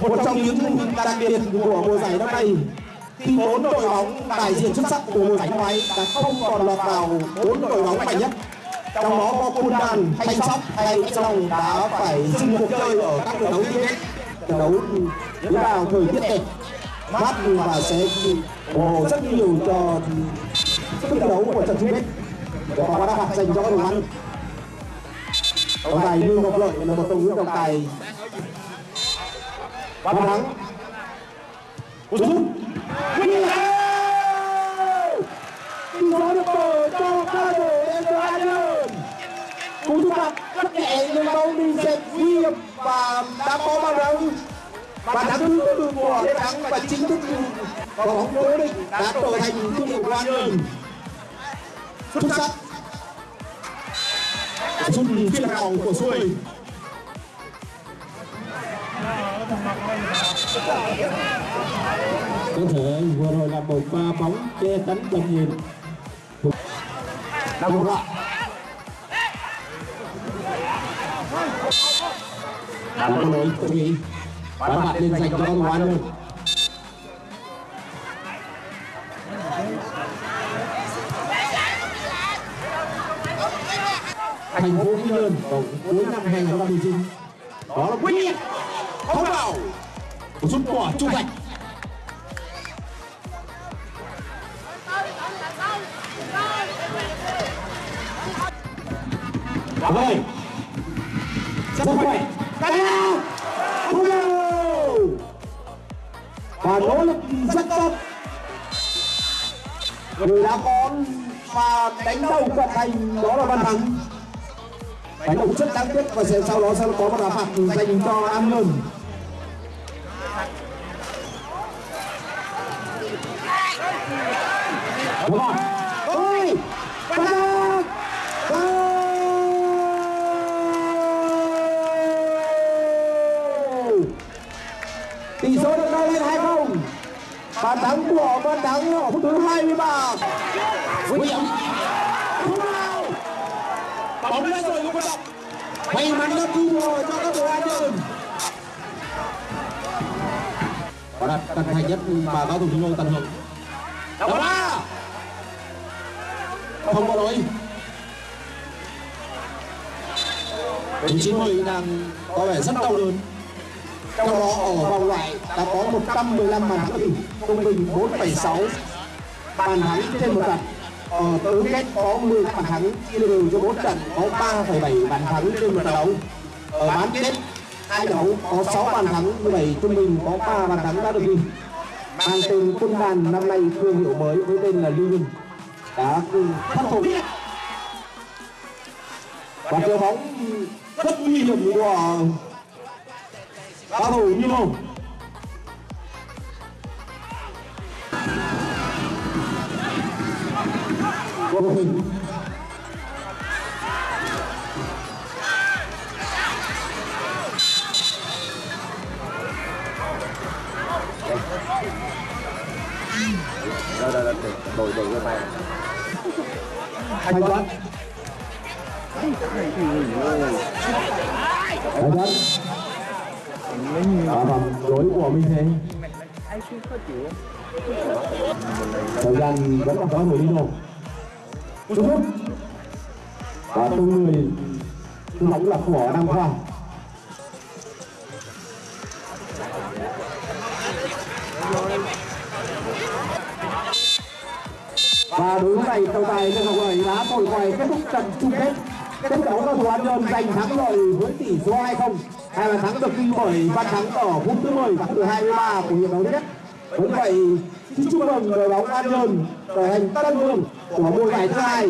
một trong những đặc biệt của mùa giải năm nay khi bốn đội bóng đại diện xuất sắc của mùa giải năm nay đã không còn lọt vào bốn đội bóng mạnh nhất. Trong đó có Kundan, Thanh Sóc hay Trong đã phải dừng cuộc chơi ở các trận đấu tiếp trận đấu diễn vào thời tiết đẹp. Mát và sẽ bổ rất nhiều cho sức thi đấu của trận chung kết để có đá phạt dành cho các đội bóng trọng tài như ngọc lợi là một trong những trọng tài. Văn thắng. Cú sút. Huy Tỷ số được mở cho ca đội Endo Cú sút phạt rất nhẹ nhưng bóng đi dẹp nguy hiểm và đã có bao đấu và thắng thứ tư của Lê Thắng và chính thức và bóng cố định đã trở thành thương hiệu của Iron xuất sắc. Sút phiên hậu của 7 có thể vừa rồi là một pha bóng che chắn tầm nhìn. Đang một lại có lỗi tôi nghĩ bán mặt lên dành cho luôn. Thành phố Quy Nhơn vào cuối năm 2019 đó là quyết liệt. Không vào. Một sút quả trung thành rồi rất khỏe cao không vào và nỗ lực rất tốt. Người đã có và đánh đầu cận thành đó là văn thắng. Đánh đầu rất đáng tiếc và sẽ sau đó sẽ có một đá phạt dành cho an nhơn đúng rồi ôi văn thắng tỷ số được nâng lên hai không bàn thắng của thắng ở phút thứ 23 William không vào bóng lên rồi không động may mắn đã cứu rồi cho các đội an nhơn và đặt cận thành nhất mà cao thủ chúng tôi tận hưởng đá ba không có lỗi vị trí mười đang có vẻ rất đau đớn trong đó ở vòng loại đã có 115 bàn thắng trung bình 4,6 bàn thắng trên một trận ở tứ kết có 10 bàn thắng chia đều cho 4 trận có 3,7 bàn thắng trên một trận đấu. Ở bán kết hai đấu có 6 bàn thắng như vậy trung bình có 3 bàn thắng đã được ghi. Mang tên quân đàn năm nay thương hiệu mới với tên là Lưu Minh đã thất thủ và chơi bóng rất nguy hiểm của cao thủ như một của đây đây đây đổi đổi cho mày thanh toán thanh toán của mình thế. Thời gian vẫn còn có người đi đâu Chúc phúc và tôi người tung bóng là của Nam khoa. Và đối với này trọng tài cho ngọc lợi đã thổi quay kết thúc trận chung kết. Kết thúc đấu cầu thủ an nhơn giành thắng lợi với tỷ số 2-0 hai bàn thắng được ghi bởi văn thắng ở phút thứ 10 từ 23 của hiệp đấu nhất. Cũng vậy, xin chúc mừng đội bóng an nhơn khởi hành tân vương của mùa giải thứ hai.